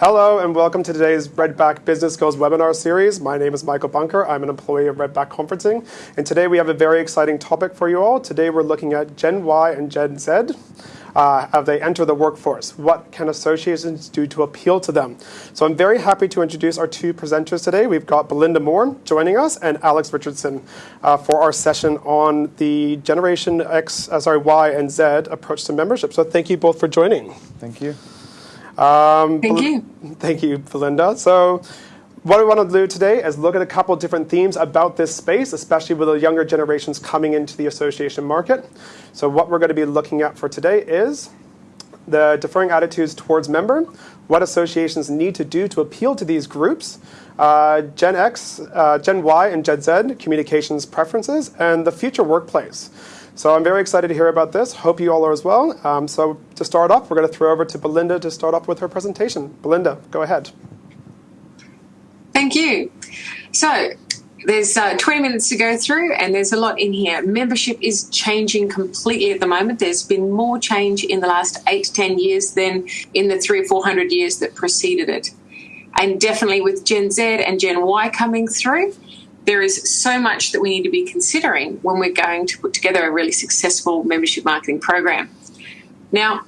Hello and welcome to today's Redback Business Skills webinar series. My name is Michael Bunker. I'm an employee of Redback Conferencing. And today we have a very exciting topic for you all. Today we're looking at Gen Y and Gen Z. Uh, as they enter the workforce. What can associations do to appeal to them? So I'm very happy to introduce our two presenters today. We've got Belinda Moore joining us and Alex Richardson uh, for our session on the Generation X, uh, sorry, Y and Z approach to membership. So thank you both for joining. Thank you. Um, thank you. Thank you, Belinda. So what we want to do today is look at a couple of different themes about this space, especially with the younger generations coming into the association market. So what we're going to be looking at for today is the differing attitudes towards member, what associations need to do to appeal to these groups, uh, Gen X, uh, Gen Y, and Gen Z communications preferences, and the future workplace. So I'm very excited to hear about this. Hope you all are as well. Um, so to start off, we're going to throw over to Belinda to start off with her presentation. Belinda, go ahead. Thank you. So there's uh, 20 minutes to go through and there's a lot in here. Membership is changing completely at the moment. There's been more change in the last eight to 10 years than in the three or 400 years that preceded it. And definitely with Gen Z and Gen Y coming through, there is so much that we need to be considering when we're going to put together a really successful membership marketing program. Now,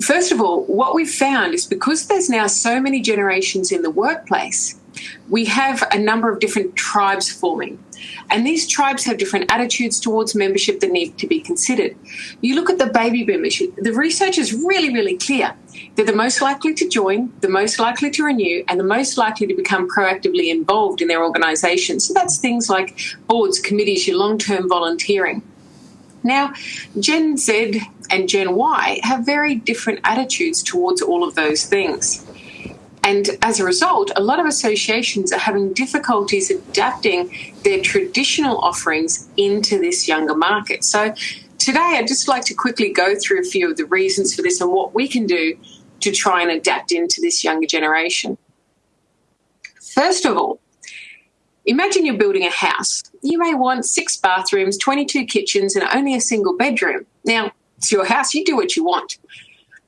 first of all, what we've found is because there's now so many generations in the workplace, we have a number of different tribes forming. And these tribes have different attitudes towards membership that need to be considered. You look at the baby boomers, the research is really, really clear. They're the most likely to join, the most likely to renew, and the most likely to become proactively involved in their organisation. So that's things like boards, committees, your long term volunteering. Now, Gen Z and Gen Y have very different attitudes towards all of those things. And as a result, a lot of associations are having difficulties adapting their traditional offerings into this younger market. So today I'd just like to quickly go through a few of the reasons for this and what we can do to try and adapt into this younger generation. First of all, imagine you're building a house. You may want six bathrooms, 22 kitchens, and only a single bedroom. Now, it's your house, you do what you want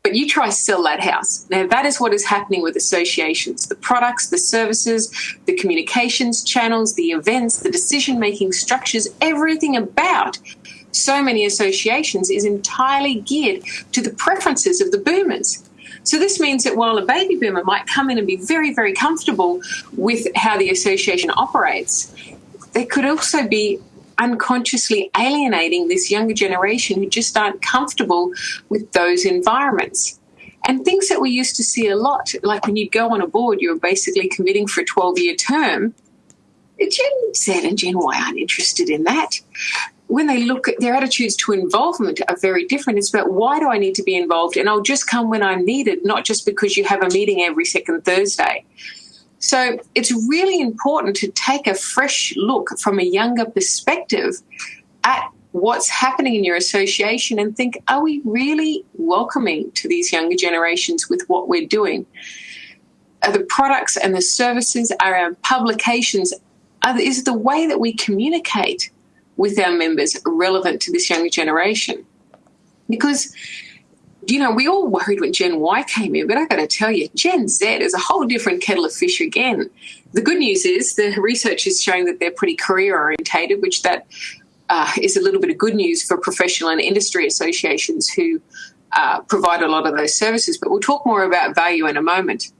but you try to sell that house. Now, that is what is happening with associations the products, the services, the communications channels, the events, the decision making structures, everything about so many associations is entirely geared to the preferences of the boomers. So, this means that while a baby boomer might come in and be very, very comfortable with how the association operates, there could also be unconsciously alienating this younger generation who just aren't comfortable with those environments. And things that we used to see a lot, like when you'd go on a board, you're basically committing for a 12 year term. Gen Z and Gen Y aren't interested in that. When they look at their attitudes to involvement are very different. It's about why do I need to be involved? And I'll just come when I'm needed, not just because you have a meeting every second Thursday. So it's really important to take a fresh look from a younger perspective at what's happening in your association and think, are we really welcoming to these younger generations with what we're doing? Are the products and the services, are our publications, are, is the way that we communicate with our members relevant to this younger generation? Because you know, we all worried when Gen Y came in, but I got to tell you, Gen Z is a whole different kettle of fish again. The good news is the research is showing that they're pretty career orientated, which that uh, is a little bit of good news for professional and industry associations who uh, provide a lot of those services. But we'll talk more about value in a moment.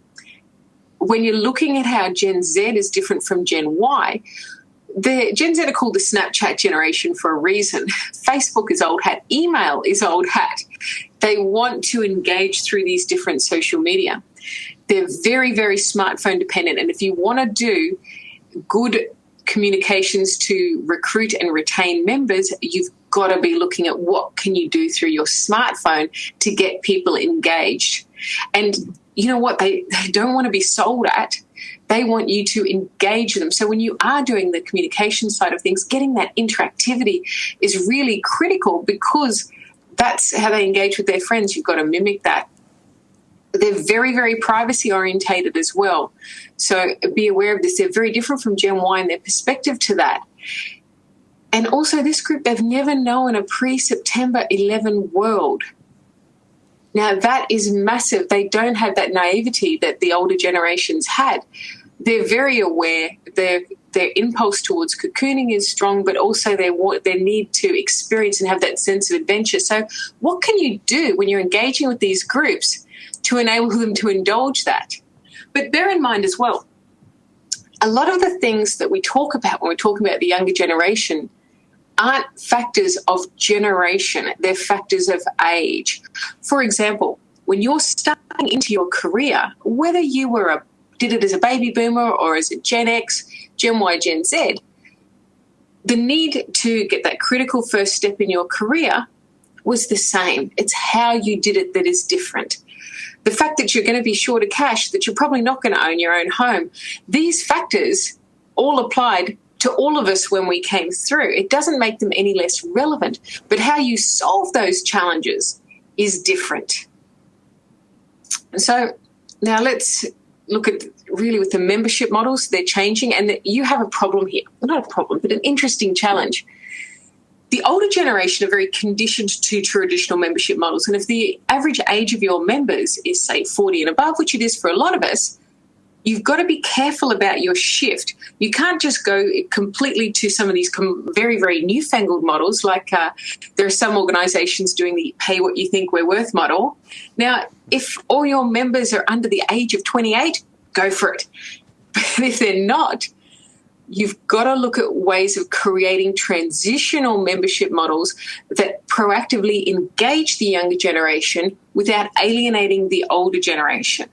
When you're looking at how Gen Z is different from Gen Y, the Gen Z are called the Snapchat generation for a reason. Facebook is old hat, email is old hat. They want to engage through these different social media. They're very, very smartphone dependent. And if you want to do good communications to recruit and retain members, you've got to be looking at what can you do through your smartphone to get people engaged. And you know what? They, they don't want to be sold at they want you to engage them. So when you are doing the communication side of things, getting that interactivity is really critical because that's how they engage with their friends. You've got to mimic that. They're very, very privacy orientated as well. So be aware of this. They're very different from Gen Y in their perspective to that. And also, this group, they've never known a pre September 11 world. Now, that is massive. They don't have that naivety that the older generations had. They're very aware. Their their impulse towards cocooning is strong, but also their their need to experience and have that sense of adventure. So, what can you do when you're engaging with these groups to enable them to indulge that? But bear in mind as well, a lot of the things that we talk about when we're talking about the younger generation aren't factors of generation, they're factors of age. For example, when you're starting into your career, whether you were a did it as a baby boomer or as a Gen X, Gen Y, Gen Z, the need to get that critical first step in your career was the same. It's how you did it that is different the fact that you're going to be short of cash, that you're probably not going to own your own home, these factors all applied to all of us when we came through. It doesn't make them any less relevant, but how you solve those challenges is different. So now let's look at really with the membership models, they're changing, and you have a problem here. Not a problem, but an interesting challenge the older generation are very conditioned to traditional membership models. And if the average age of your members is, say, 40 and above, which it is for a lot of us, you've got to be careful about your shift. You can't just go completely to some of these very, very newfangled models, like uh, there are some organizations doing the pay what you think we're worth model. Now, if all your members are under the age of 28, go for it. But if they're not, you've got to look at ways of creating transitional membership models that proactively engage the younger generation without alienating the older generation.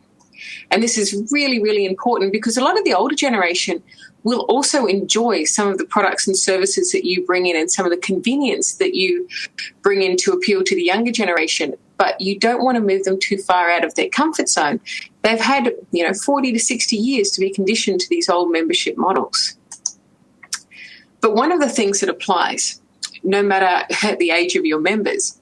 And this is really, really important because a lot of the older generation will also enjoy some of the products and services that you bring in and some of the convenience that you bring in to appeal to the younger generation. But you don't want to move them too far out of their comfort zone. They've had, you know, 40 to 60 years to be conditioned to these old membership models. But one of the things that applies, no matter the age of your members,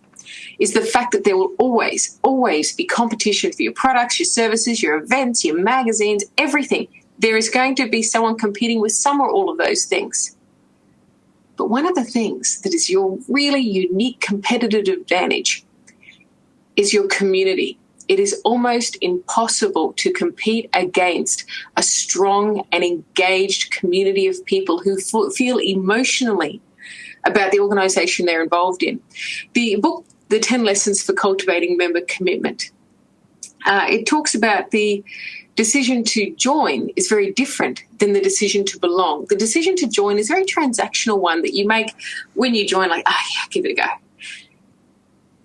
is the fact that there will always, always be competition for your products, your services, your events, your magazines, everything. There is going to be someone competing with some or all of those things. But one of the things that is your really unique competitive advantage is your community it is almost impossible to compete against a strong and engaged community of people who feel emotionally about the organization they're involved in. The book, The 10 Lessons for Cultivating Member Commitment, uh, it talks about the decision to join is very different than the decision to belong. The decision to join is a very transactional one that you make when you join, like, ah, oh, yeah, give it a go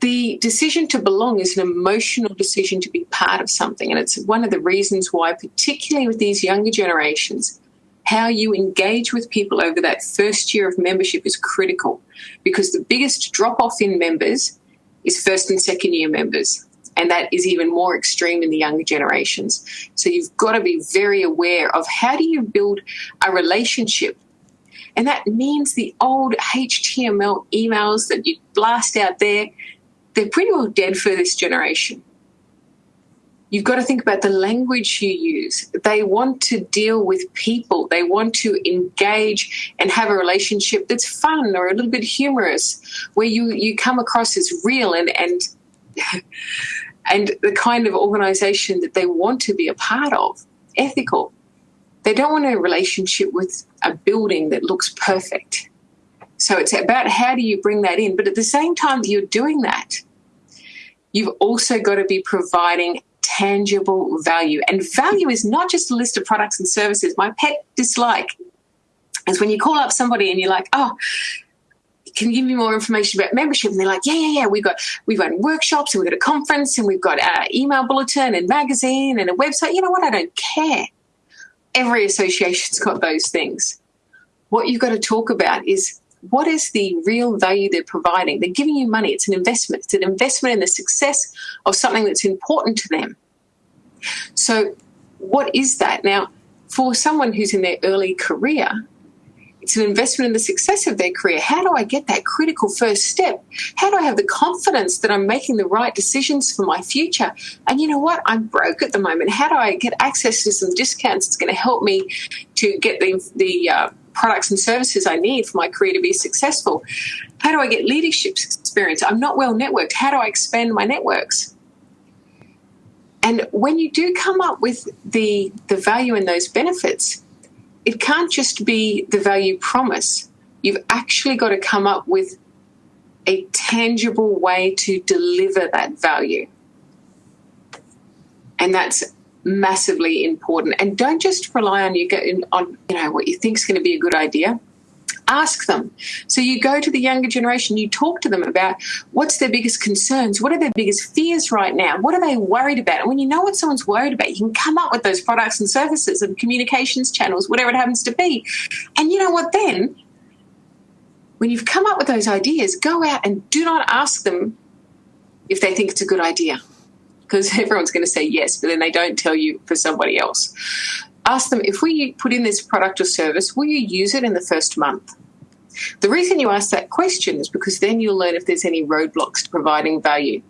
the decision to belong is an emotional decision to be part of something. And it's one of the reasons why, particularly with these younger generations, how you engage with people over that first year of membership is critical because the biggest drop off in members is first and second year members. And that is even more extreme in the younger generations. So you've got to be very aware of how do you build a relationship and that means the old HTML emails that you blast out there, they're pretty well dead for this generation. You've got to think about the language you use. They want to deal with people. They want to engage and have a relationship that's fun or a little bit humorous, where you, you come across as real and, and, and the kind of organization that they want to be a part of, ethical. They don't want a relationship with a building that looks perfect. So it's about how do you bring that in. But at the same time that you're doing that, you've also got to be providing tangible value. And value is not just a list of products and services. My pet dislike is when you call up somebody and you're like, oh, can you give me more information about membership? And they're like, yeah, yeah, yeah. We've got we've got workshops and we've got a conference and we've got an email bulletin and magazine and a website. You know what? I don't care. Every association's got those things. What you've got to talk about is what is the real value they're providing? They're giving you money. It's an investment. It's an investment in the success of something that's important to them. So, what is that? Now, for someone who's in their early career, it's an investment in the success of their career. How do I get that critical first step? How do I have the confidence that I'm making the right decisions for my future? And you know what? I'm broke at the moment. How do I get access to some discounts that's going to help me to get the, the uh, products and services I need for my career to be successful? How do I get leadership experience? I'm not well networked. How do I expand my networks? And when you do come up with the, the value and those benefits, it can't just be the value promise. You've actually got to come up with a tangible way to deliver that value. And that's massively important. And don't just rely on you getting on, you know, what you think is going to be a good idea. Ask them. So you go to the younger generation, you talk to them about what's their biggest concerns, what are their biggest fears right now, what are they worried about? And when you know what someone's worried about, you can come up with those products and services and communications channels, whatever it happens to be. And you know what then? When you've come up with those ideas, go out and do not ask them if they think it's a good idea because everyone's going to say yes, but then they don't tell you for somebody else. Ask them if we put in this product or service, will you use it in the first month? The reason you ask that question is because then you'll learn if there's any roadblocks to providing value.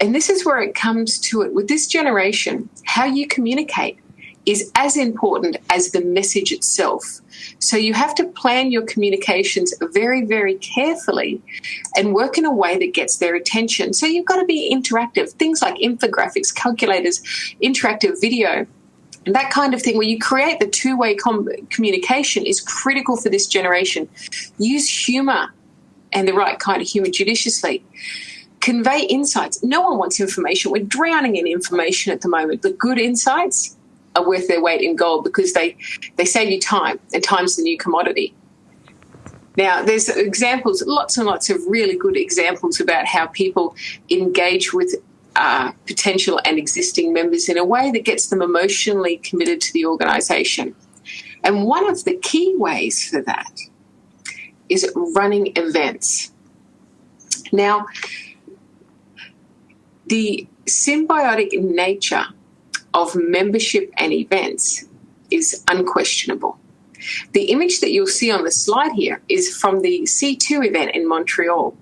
And this is where it comes to it with this generation, how you communicate is as important as the message itself. So you have to plan your communications very, very carefully and work in a way that gets their attention. So you've got to be interactive. Things like infographics, calculators, interactive video, and that kind of thing where you create the two-way com- communication is critical for this generation. Use humor and the right kind of humor judiciously convey insights. No one wants information. We're drowning in information at the moment. The good insights are worth their weight in gold because they, they save you time, and time's the new commodity. Now, there's examples, lots and lots of really good examples about how people engage with uh, potential and existing members in a way that gets them emotionally committed to the organisation. And one of the key ways for that is running events. Now, the symbiotic nature of membership and events is unquestionable. The image that you'll see on the slide here is from the C2 event in Montreal.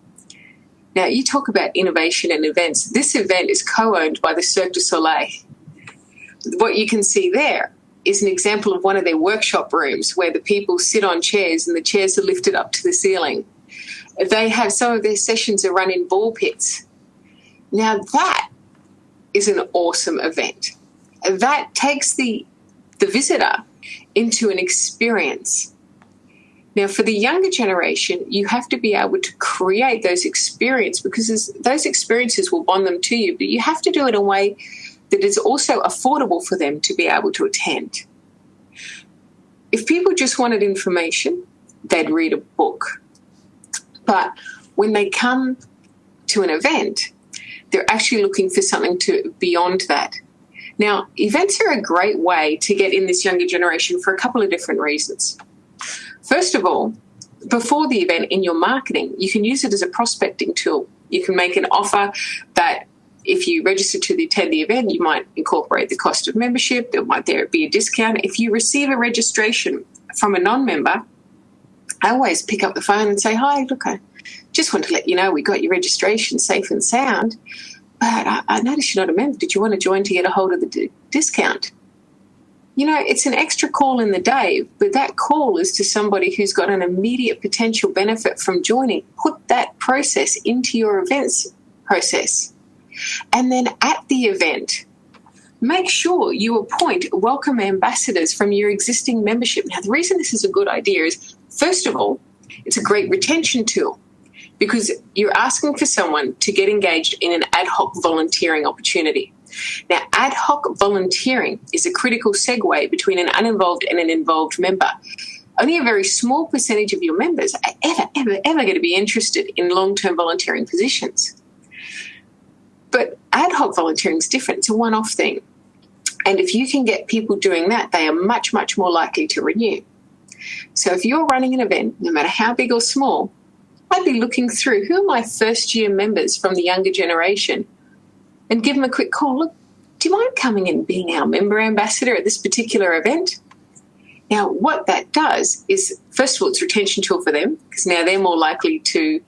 Now, you talk about innovation and events. This event is co owned by the Cirque du Soleil. What you can see there is an example of one of their workshop rooms where the people sit on chairs and the chairs are lifted up to the ceiling. They have some of their sessions are run in ball pits. Now, that is an awesome event that takes the the visitor into an experience. Now, for the younger generation, you have to be able to create those experiences because those experiences will bond them to you, but you have to do it in a way that is also affordable for them to be able to attend. If people just wanted information, they'd read a book. But when they come to an event, they're actually looking for something to beyond that. Now, events are a great way to get in this younger generation for a couple of different reasons. First of all, before the event in your marketing, you can use it as a prospecting tool. You can make an offer that if you register to attend the event, you might incorporate the cost of membership. There might there be a discount. If you receive a registration from a non-member, I always pick up the phone and say, "Hi, look, I just want to let you know we got your registration safe and sound but I, I noticed you're not a member. Did you want to join to get a hold of the d- discount? You know, it's an extra call in the day, but that call is to somebody who's got an immediate potential benefit from joining. Put that process into your events process. And then at the event, make sure you appoint welcome ambassadors from your existing membership. Now, the reason this is a good idea is, first of all, it's a great retention tool because you're asking for someone to get engaged in an ad hoc volunteering opportunity. Now, ad hoc volunteering is a critical segue between an uninvolved and an involved member. Only a very small percentage of your members are ever, ever, ever going to be interested in long term volunteering positions. But ad hoc volunteering is different, it's a one off thing. And if you can get people doing that, they are much, much more likely to renew. So if you're running an event, no matter how big or small, I'd be looking through who are my first year members from the younger generation and give them a quick call. Look, do you mind coming and being our member ambassador at this particular event? Now, what that does is, first of all, it's retention tool for them because now they're more likely to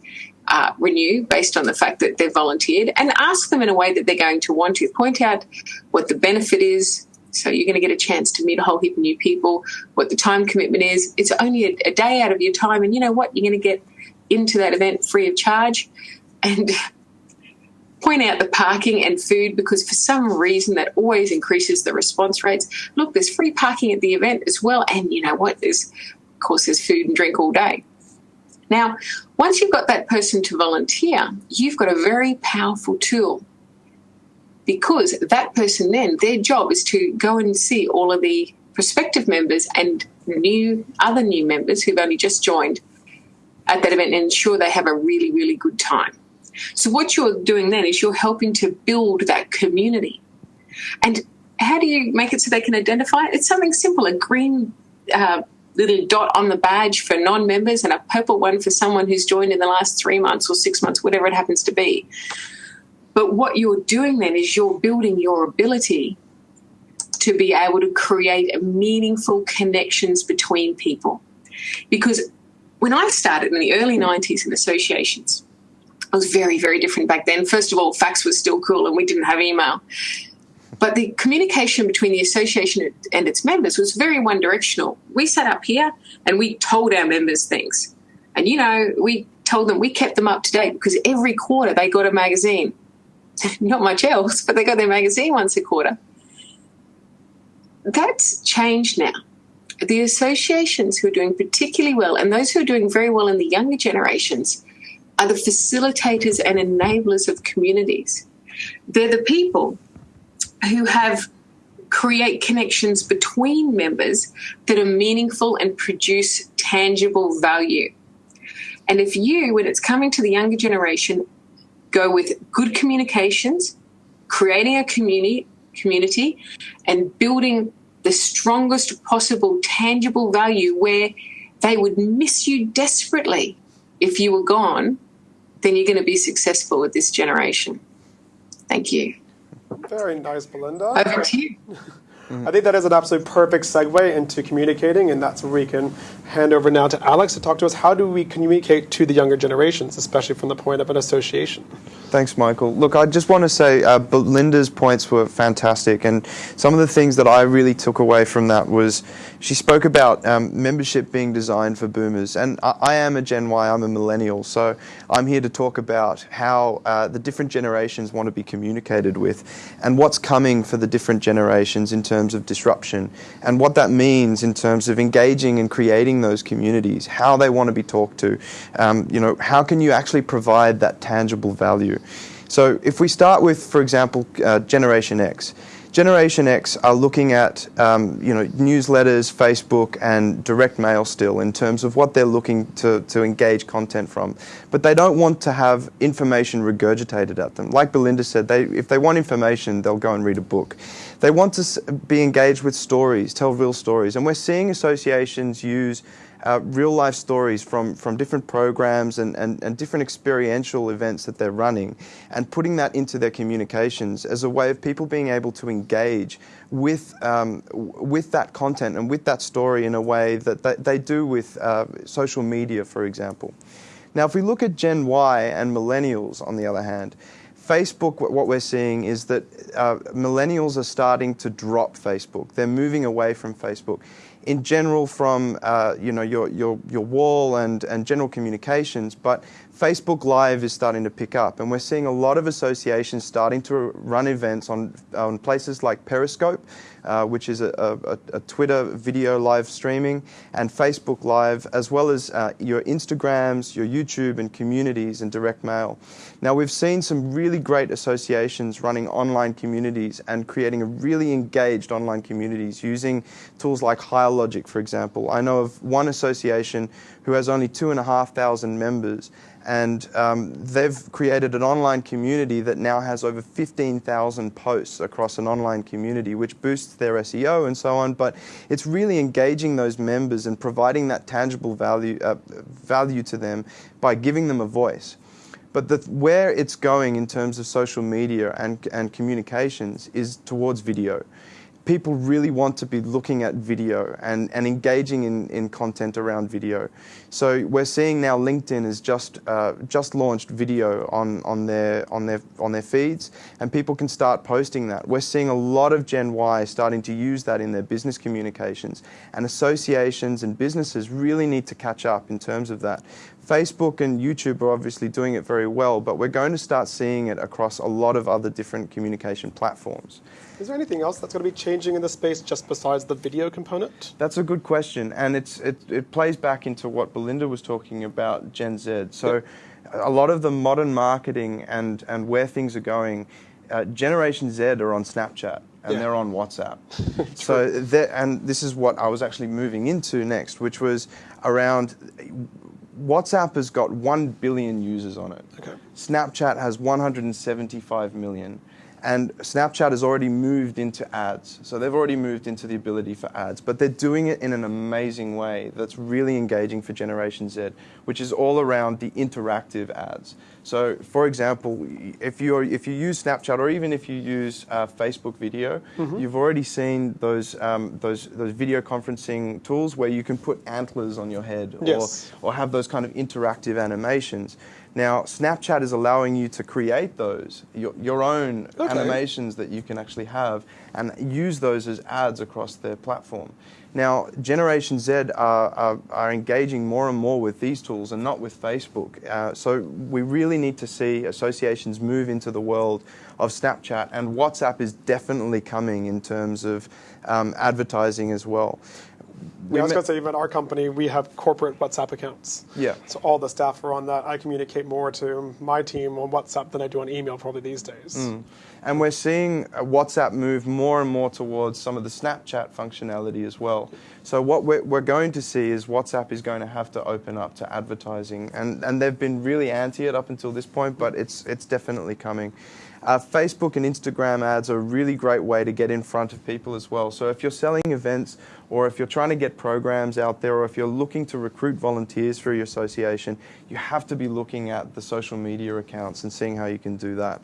uh, renew based on the fact that they've volunteered and ask them in a way that they're going to want to. Point out what the benefit is. So you're going to get a chance to meet a whole heap of new people, what the time commitment is. It's only a, a day out of your time. And you know what? You're going to get into that event free of charge. And point out the parking and food because for some reason that always increases the response rates. Look, there's free parking at the event as well, and you know what? There's of course there's food and drink all day. Now, once you've got that person to volunteer, you've got a very powerful tool because that person then their job is to go and see all of the prospective members and new other new members who've only just joined at that event and ensure they have a really really good time. So what you're doing then is you're helping to build that community. And how do you make it so they can identify it? It's something simple, a green uh, little dot on the badge for non-members and a purple one for someone who's joined in the last three months or six months, whatever it happens to be. But what you're doing then is you're building your ability to be able to create meaningful connections between people. Because when I started in the early 90s in associations, it was very, very different back then. First of all, fax was still cool and we didn't have email. But the communication between the association and its members was very one directional. We sat up here and we told our members things. And, you know, we told them we kept them up to date because every quarter they got a magazine. Not much else, but they got their magazine once a quarter. That's changed now. The associations who are doing particularly well and those who are doing very well in the younger generations are the facilitators and enablers of communities. They're the people who have create connections between members that are meaningful and produce tangible value. And if you, when it's coming to the younger generation, go with good communications, creating a community, community, and building the strongest possible tangible value where they would miss you desperately if you were gone, then you're going to be successful with this generation. Thank you. Very nice, Belinda. Over to you. I think that is an absolute perfect segue into communicating, and that's where we can hand over now to Alex to talk to us. How do we communicate to the younger generations, especially from the point of an association? Thanks, Michael. Look, I just want to say uh, Belinda's points were fantastic, and some of the things that I really took away from that was she spoke about um, membership being designed for boomers, and I, I, am a Gen Y, I'm a millennial, so I'm here to talk about how uh, the different generations want to be communicated with, and what's coming for the different generations in terms terms of disruption and what that means in terms of engaging and creating those communities, how they want to be talked to. Um, you know, how can you actually provide that tangible value? So if we start with, for example, uh, Generation X, Generation X are looking at um, you know newsletters, Facebook, and direct mail still in terms of what they're looking to, to engage content from. But they don't want to have information regurgitated at them. Like Belinda said, they, if they want information, they'll go and read a book. They want to be engaged with stories, tell real stories. And we're seeing associations use uh, real life stories from, from different programs and, and, and different experiential events that they're running and putting that into their communications as a way of people being able to engage with, um, with that content and with that story in a way that they, they do with uh, social media, for example. Now, if we look at Gen Y and millennials, on the other hand, Facebook, what we're seeing is that uh, millennials are starting to drop Facebook. They're moving away from Facebook in general from uh, you know your, your, your wall and, and general communications, but Facebook Live is starting to pick up, and we're seeing a lot of associations starting to run events on, on places like Periscope, uh, which is a, a, a, Twitter video live streaming, and Facebook Live, as well as uh, your Instagrams, your YouTube, and communities and direct mail. Now, we've seen some really great associations running online communities and creating a really engaged online communities using tools like Higher Logic, for example. I know of one association who has only two and a half thousand members and um, they've created an online community that now has over 15,000 posts across an online community, which boosts their SEO and so on. But it's really engaging those members and providing that tangible value, uh, value to them by giving them a voice. But the, where it's going in terms of social media and, and communications is towards video people really want to be looking at video and, and engaging in, in content around video. So we're seeing now LinkedIn has just uh, just launched video on, on their on their on their feeds and people can start posting that. We're seeing a lot of Gen Y starting to use that in their business communications and associations and businesses really need to catch up in terms of that. Facebook and YouTube are obviously doing it very well, but we're going to start seeing it across a lot of other different communication platforms. Is there anything else that's going to be changing in the space just besides the video component? That's a good question, and it's it, it plays back into what Belinda was talking about Gen Z. So, a lot of the modern marketing and and where things are going, uh, Generation Z are on Snapchat and Yeah. they're on WhatsApp. so, and this is what I was actually moving into next, which was around. WhatsApp has got 1 billion users on it. Okay. Snapchat has 175 million. And Snapchat has already moved into ads. So they've already moved into the ability for ads. But they're doing it in an amazing way that's really engaging for Generation Z, which is all around the interactive ads. So, for example, if, you're, if you use Snapchat or even if you use uh, Facebook video, you've already seen those, um, those, those video conferencing tools where you can put antlers on your head or, Yes. or have those kind of interactive animations. Now, Snapchat is allowing you to create those, your, your own Okay. animations that you can actually have, and use those as ads across their platform. Now, Generation Z are, are, are engaging more and more with these tools and not with Facebook. Uh, so, we really need to see associations move into the world of Snapchat, and WhatsApp is definitely coming in terms of um, advertising as well. Yeah, I was going to say, even our company, we have corporate WhatsApp accounts. Yeah. So all the staff are on that. I communicate more to my team on WhatsApp than I do on email probably these days. Mm. And we're seeing uh, WhatsApp move more and more towards some of the Snapchat functionality as well. So what we're, we're going to see is WhatsApp is going to have to open up to advertising, and, and they've been really anti it up until this point, but it's it's definitely coming. Uh, Facebook and Instagram ads are a really great way to get in front of people as well. So if you're selling events, or if you're trying to get programs out there, or if you're looking to recruit volunteers for your association, you have to be looking at the social media accounts and seeing how you can do that.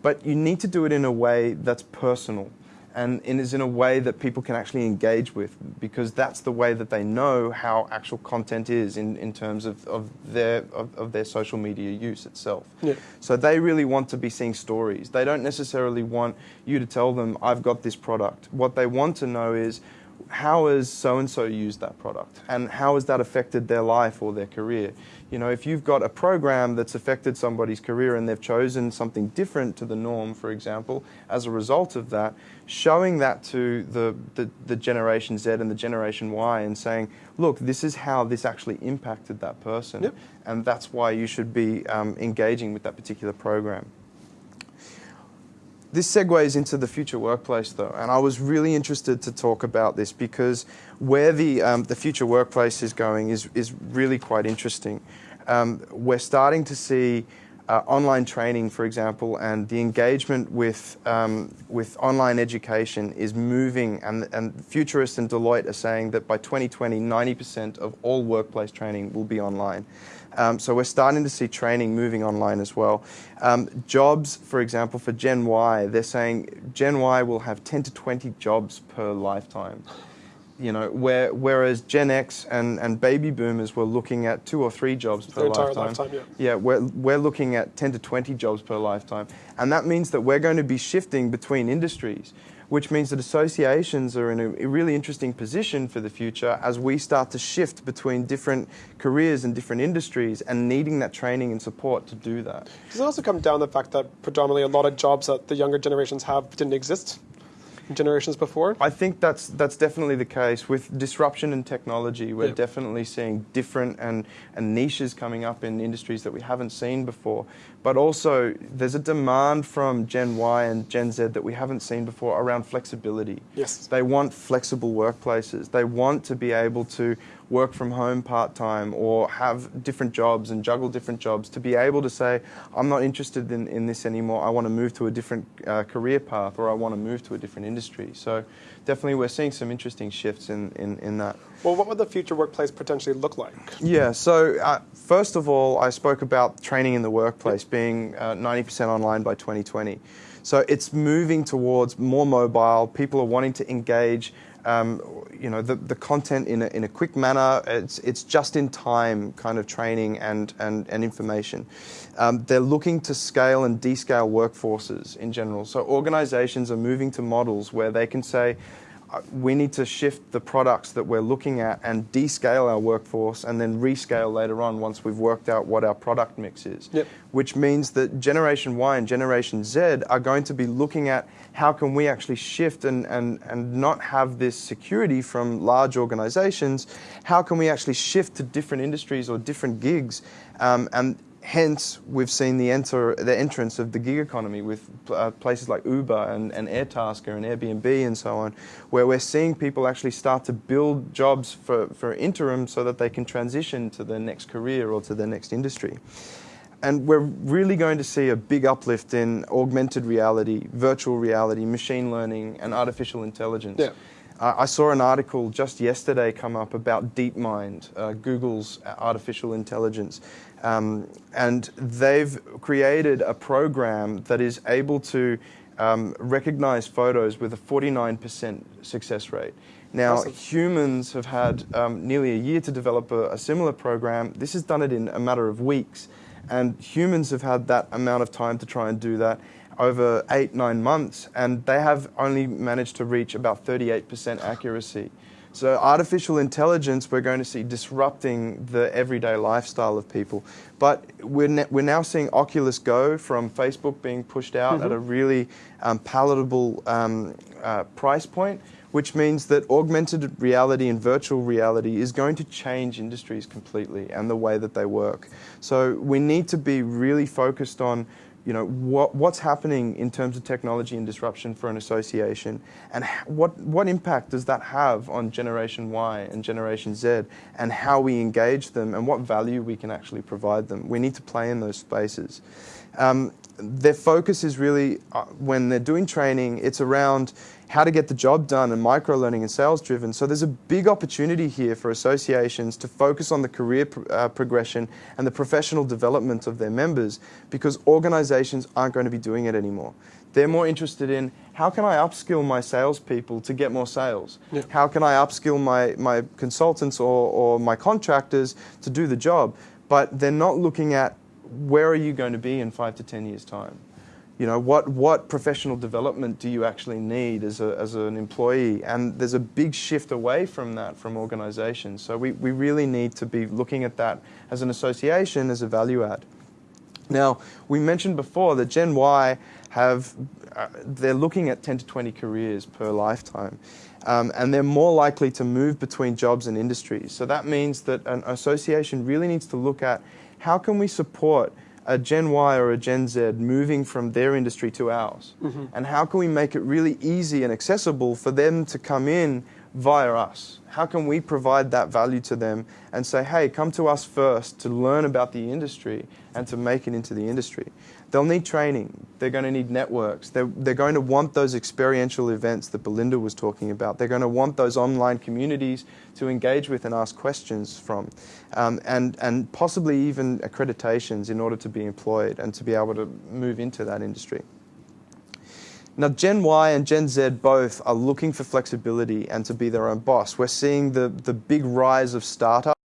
But you need to do it in a way that's personal and is in a way that people can actually engage with because that's the way that they know how actual content is in, in terms of, of, their, of, of their social media use itself. Yeah. So they really want to be seeing stories. They don't necessarily want you to tell them, I've got this product. What they want to know is, how has so and so used that product? And how has that affected their life or their career? You know if you've got a program that's affected somebody's career and they've chosen something different to the norm for example as a result of that showing that to the, the, the generation z and the generation y and saying look this is how this actually impacted that person. Yep. and that's why you should be um, engaging with that particular program this segues into the future workplace, though, and I was really interested to talk about this because where the um, the future workplace is going is is really quite interesting. Um, we're starting to see uh, online training, for example, and the engagement with um, with online education is moving, and and Futurists and Deloitte are saying that by 2020, 90% of all workplace training will be online. Um, so we're starting to see training moving online as well. Um, jobs, for example, for Gen Y, they're saying Gen Y will have 10 to 20 jobs per lifetime. You know, where, whereas Gen X and, and baby boomers were looking at two or three jobs per lifetime. lifetime, Yeah, we're, we're looking at 10 to 20 jobs per lifetime. And that means that we're going to be shifting between industries, which means that associations are in a, really interesting position for the future as we start to shift between different careers and different industries and needing that training and support to do that. Does it also come down to the fact that predominantly a lot of jobs that the younger generations have didn't exist generations before? I think that's that's definitely the case with disruption and technology. We're definitely seeing different and, and niches coming up in industries that we haven't seen before. But also, there's a demand from Gen Y and Gen Z that we haven't seen before around flexibility. Yes. They want flexible workplaces. They want to be able to work from home part time or have different jobs and juggle different jobs to be able to say, I'm not interested in, in this anymore. I want to move to a different uh, career path or I want to move to a different industry. So, definitely, we're seeing some interesting shifts in, in, in that. Well, what would the future workplace potentially look like? Yeah, so uh, first of all, I spoke about training in the workplace being uh, 90% online by 2020. So it's moving towards more mobile. People are wanting to engage, um, you know, the, the content in a, in a quick manner. It's, it's just in time kind of training and, and, and information. Um, they're looking to scale and descale workforces in general. So organizations are moving to models where they can say, we need to shift the products that we're looking at and descale our workforce and then rescale later on once we've worked out what our product mix is. Yep. Which means that Generation Y and Generation Z are going to be looking at how can we actually shift and, and, and not have this security from large organizations? How can we actually shift to different industries or different gigs? Um, and hence, we've seen the, enter, the entrance of the gig economy with uh, places like Uber and, and Airtasker and Airbnb and so on, where we're seeing people actually start to build jobs for, for interim so that they can transition to their next career or to their next industry. And we're really going to see a big uplift in augmented reality, virtual reality, machine learning, and artificial intelligence. Yeah. Uh, I saw an article just yesterday come up about DeepMind, uh, Google's artificial intelligence. Um, and they've created a program that is able to um, recognize photos with a 49% success rate. Now, Awesome. humans have had um, nearly a year to develop a, a similar program. This has done it in a matter of weeks. And humans have had that amount of time to try and do that over eight, nine months, and they have only managed to reach about 38% accuracy. So artificial intelligence, we're going to see disrupting the everyday lifestyle of people. But we're, we're now seeing Oculus Go from Facebook being pushed out at a really um, palatable um, uh, price point, which means that augmented reality and virtual reality is going to change industries completely and the way that they work. So we need to be really focused on you know, what, what's happening in terms of technology and disruption for an association, and what, what impact does that have on Generation Y and Generation Z, and how we engage them, and what value we can actually provide them. We need to play in those spaces. Um, their focus is really, uh, when they're doing training, it's around how to get the job done and micro learning and sales driven. So there's a big opportunity here for associations to focus on the career pr- uh, progression and the professional development of their members because organizations aren't going to be doing it anymore. They're more interested in how can I upskill my salespeople to get more sales? Yeah. How can I upskill my, my consultants or, or my contractors to do the job? But they're not looking at where are you going to be in five to 10 years' time? You know, what, what professional development do you actually need as, a, as an employee? And there's a big shift away from that from organizations. So we, we really need to be looking at that as an association as a value add. Now, we mentioned before that Gen Y have, uh, they're looking at 10 to 20 careers per lifetime. Um, and they're more likely to move between jobs and industries. So that means that an association really needs to look at how can we support a Gen Y or a Gen Z moving from their industry to ours? Mm-hmm. And how can we make it really easy and accessible for them to come in via us? How can we provide that value to them and say, hey, come to us first to learn about the industry and to make it into the industry? They'll need training. They're going to need networks. They're, they're going to want those experiential events that Belinda was talking about. They're going to want those online communities to engage with and ask questions from, um, and, and possibly even accreditations in order to be employed and to be able to move into that industry. Now, Gen Y and Gen Z both are looking for flexibility and to be their own boss. We're seeing the, the big rise of startups.